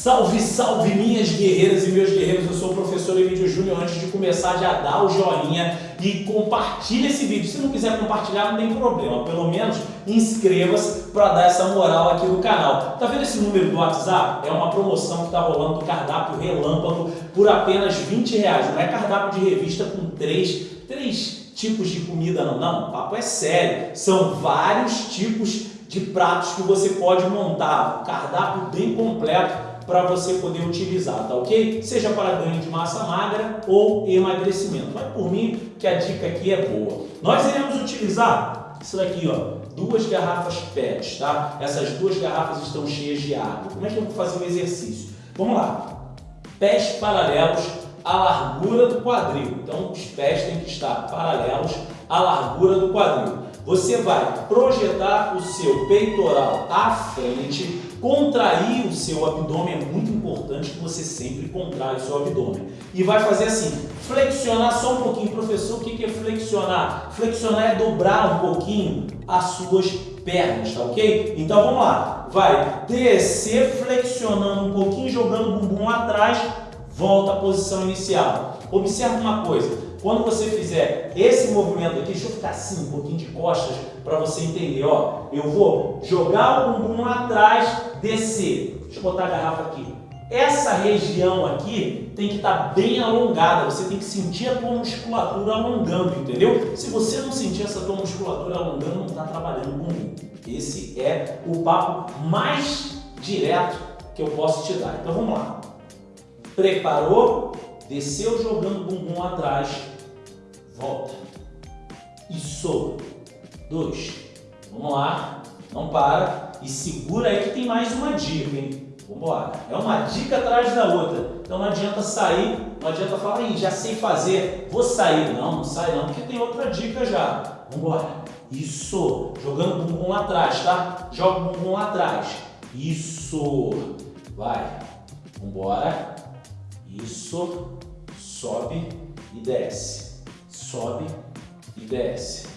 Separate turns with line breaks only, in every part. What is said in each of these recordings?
Salve, salve minhas guerreiras e meus guerreiros, eu sou o professor Emílio Júnior. Antes de começar, já dá o joinha e compartilha esse vídeo. Se não quiser compartilhar, não tem problema, pelo menos inscreva-se para dar essa moral aqui no canal. Tá vendo esse número do WhatsApp? É uma promoção que está rolando do cardápio relâmpago por apenas 20 reais. Não é cardápio de revista com três, três tipos de comida não, não, o papo é sério. São vários tipos de pratos que você pode montar, um cardápio bem completo para você poder utilizar, tá ok? Seja para ganho de massa magra ou emagrecimento. Vai por mim que a dica aqui é boa. Nós iremos utilizar isso daqui, ó, duas garrafas PET, tá? Essas duas garrafas estão cheias de água. Como é que eu vou fazer o exercício? Vamos lá. Pés paralelos à largura do quadril. Então, os pés têm que estar paralelos à largura do quadril. Você vai projetar o seu peitoral à frente, contrair o seu abdômen, é muito importante que você sempre contraia o seu abdômen. E vai fazer assim, flexionar só um pouquinho. Professor, o que é flexionar? Flexionar é dobrar um pouquinho as suas pernas, tá ok? Então vamos lá, vai descer flexionando um pouquinho, jogando o bumbum atrás, volta à posição inicial. Observe uma coisa, quando você fizer esse movimento aqui, deixa eu ficar assim, um pouquinho de costas, para você entender, ó. Eu vou jogar o bumbum lá atrás, descer. Deixa eu botar a garrafa aqui. Essa região aqui tem que estar tá bem alongada, você tem que sentir a tua musculatura alongando, entendeu? Se você não sentir essa tua musculatura alongando, não está trabalhando bumbum. Esse é o papo mais direto que eu posso te dar. Então vamos lá. Preparou? Desceu jogando bumbum atrás, volta. Isso. Dois. Vamos lá. Não para. E segura aí que tem mais uma dica, hein? É uma dica atrás da outra. Então não adianta sair, não adianta falar, Ih, já sei fazer, vou sair. Não, não sai não, porque tem outra dica já. Vambora. Isso. Jogando o bumbum lá atrás, tá? Joga o bumbum lá atrás. Isso. Vai. Vambora. Isso sobe e desce, sobe e desce.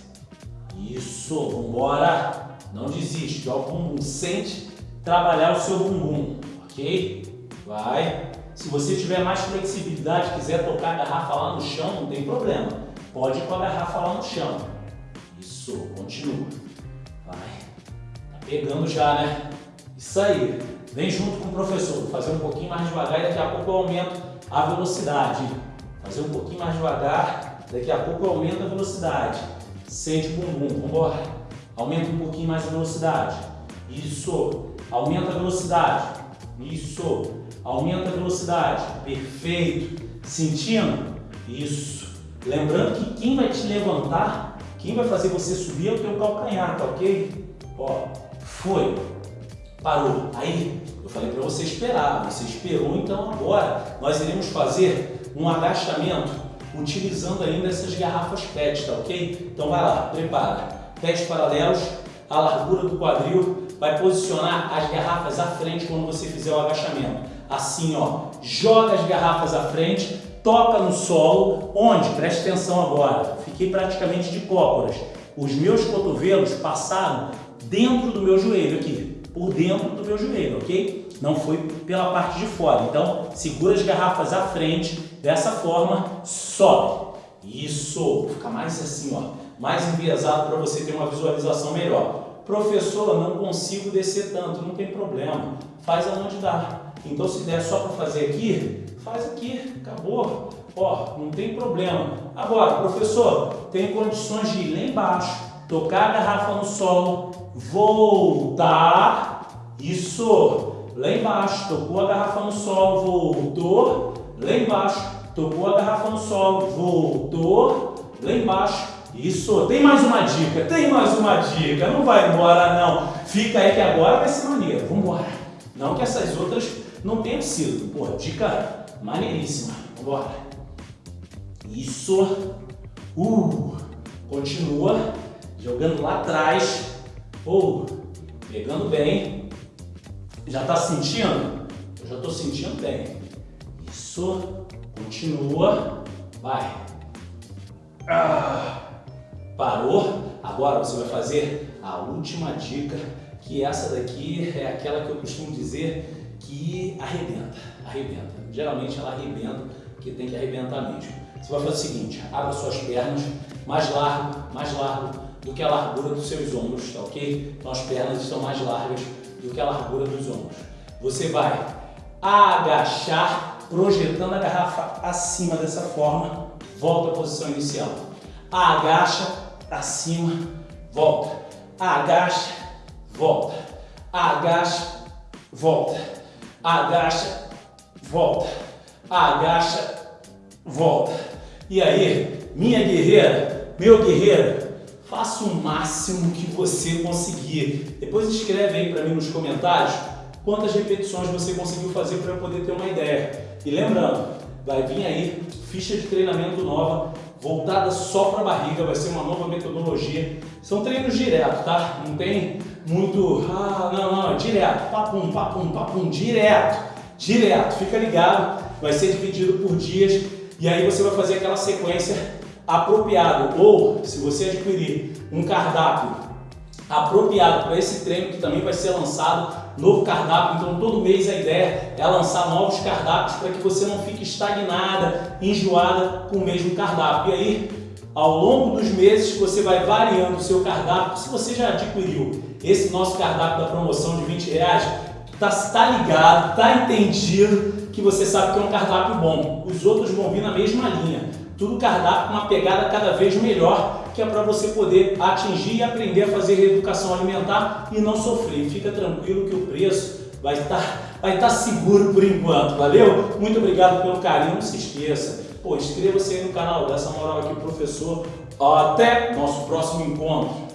Isso, vambora! Não desiste, joga o bumbum, sente trabalhar o seu bumbum, ok? Vai. Se você tiver mais flexibilidade, quiser tocar a garrafa lá no chão, não tem problema. Pode ir com a garrafa lá no chão. Isso, continua. Vai. Tá pegando já, né? Isso aí. Vem junto com o professor. Fazer um pouquinho mais devagar e daqui a pouco eu aumento a velocidade. Fazer um pouquinho mais devagar, daqui a pouco aumenta a velocidade. Sente o bumbum, vamos embora. Aumenta um pouquinho mais a velocidade. Isso. Aumenta a velocidade. Isso. Aumenta a velocidade. Perfeito. Sentindo? Isso. Lembrando que quem vai te levantar, quem vai fazer você subir é o teu calcanhar, tá ok? Ó, foi. Parou. Aí, eu falei para você esperar. Você esperou, então agora nós iremos fazer um agachamento utilizando ainda essas garrafas PET, tá ok? Então vai lá, prepara. Pés paralelos, a largura do quadril, vai posicionar as garrafas à frente quando você fizer o agachamento. Assim, ó, joga as garrafas à frente, toca no solo, onde? Preste atenção agora, fiquei praticamente de cócoras. Os meus cotovelos passaram dentro do meu joelho aqui, por dentro do meu joelho, ok? Não foi pela parte de fora. Então, segura as garrafas à frente, Dessa forma, sobe. Isso, fica mais assim, ó, mais enviesado para você ter uma visualização melhor. Professor, não consigo descer tanto, não tem problema. Faz aonde dá. Então, se der só para fazer aqui, faz aqui, acabou. Ó, não tem problema. Agora, professor, tem condições de ir lá embaixo, tocar a garrafa no solo, voltar. Isso, lá embaixo, tocou a garrafa no solo, voltou, lá embaixo, tocou a garrafa no solo, voltou, lá embaixo. Isso, tem mais uma dica, tem mais uma dica, não vai embora não. Fica aí que agora vai ser maneiro, vamos embora. Não que essas outras não tenham sido, pô, dica maneiríssima, vamos embora. Isso, uh, continua, jogando lá atrás, uh, pegando bem. Já tá sentindo? Eu já tô sentindo bem. Isso, Continua. Vai. Ah, parou. Agora você vai fazer a última dica que essa daqui é aquela que eu costumo dizer que arrebenta, arrebenta. Geralmente ela arrebenta, porque tem que arrebentar mesmo. Você vai fazer o seguinte, abra suas pernas mais largo, mais largo do que a largura dos seus ombros, tá ok? Então as pernas estão mais largas do que a largura dos ombros. Você vai agachar, projetando a garrafa acima dessa forma, volta à posição inicial. Agacha, acima, volta. Agacha, volta. Agacha, volta. Agacha, volta. Agacha, volta. E aí, minha guerreira, meu guerreiro, faça o máximo que você conseguir. Depois escreve aí para mim nos comentários quantas repetições você conseguiu fazer para eu poder ter uma ideia. E lembrando, vai vir aí ficha de treinamento nova, voltada só para a barriga, vai ser uma nova metodologia. São treinos direto, tá? Não tem muito, ah, não, não, é direto, papum, papum, papum, direto, direto. Fica ligado, vai ser dividido por dias e aí você vai fazer aquela sequência apropriada. Ou, se você adquirir um cardápio apropriado para esse treino que também vai ser lançado, novo cardápio, então todo mês a ideia é lançar novos cardápios para que você não fique estagnada, enjoada com o mesmo cardápio. E aí, ao longo dos meses, você vai variando o seu cardápio. Se você já adquiriu esse nosso cardápio da promoção de 20 reais, tá, tá ligado, tá entendido que você sabe que é um cardápio bom. Os outros vão vir na mesma linha. Tudo cardápio com uma pegada cada vez melhor que é para você poder atingir e aprender a fazer reeducação alimentar e não sofrer. Fica tranquilo que o preço vai estar, vai estar seguro por enquanto, valeu? Muito obrigado pelo carinho, não se esqueça. Pô, inscreva-se aí no canal, dessa moral aqui, professor. Até nosso próximo encontro.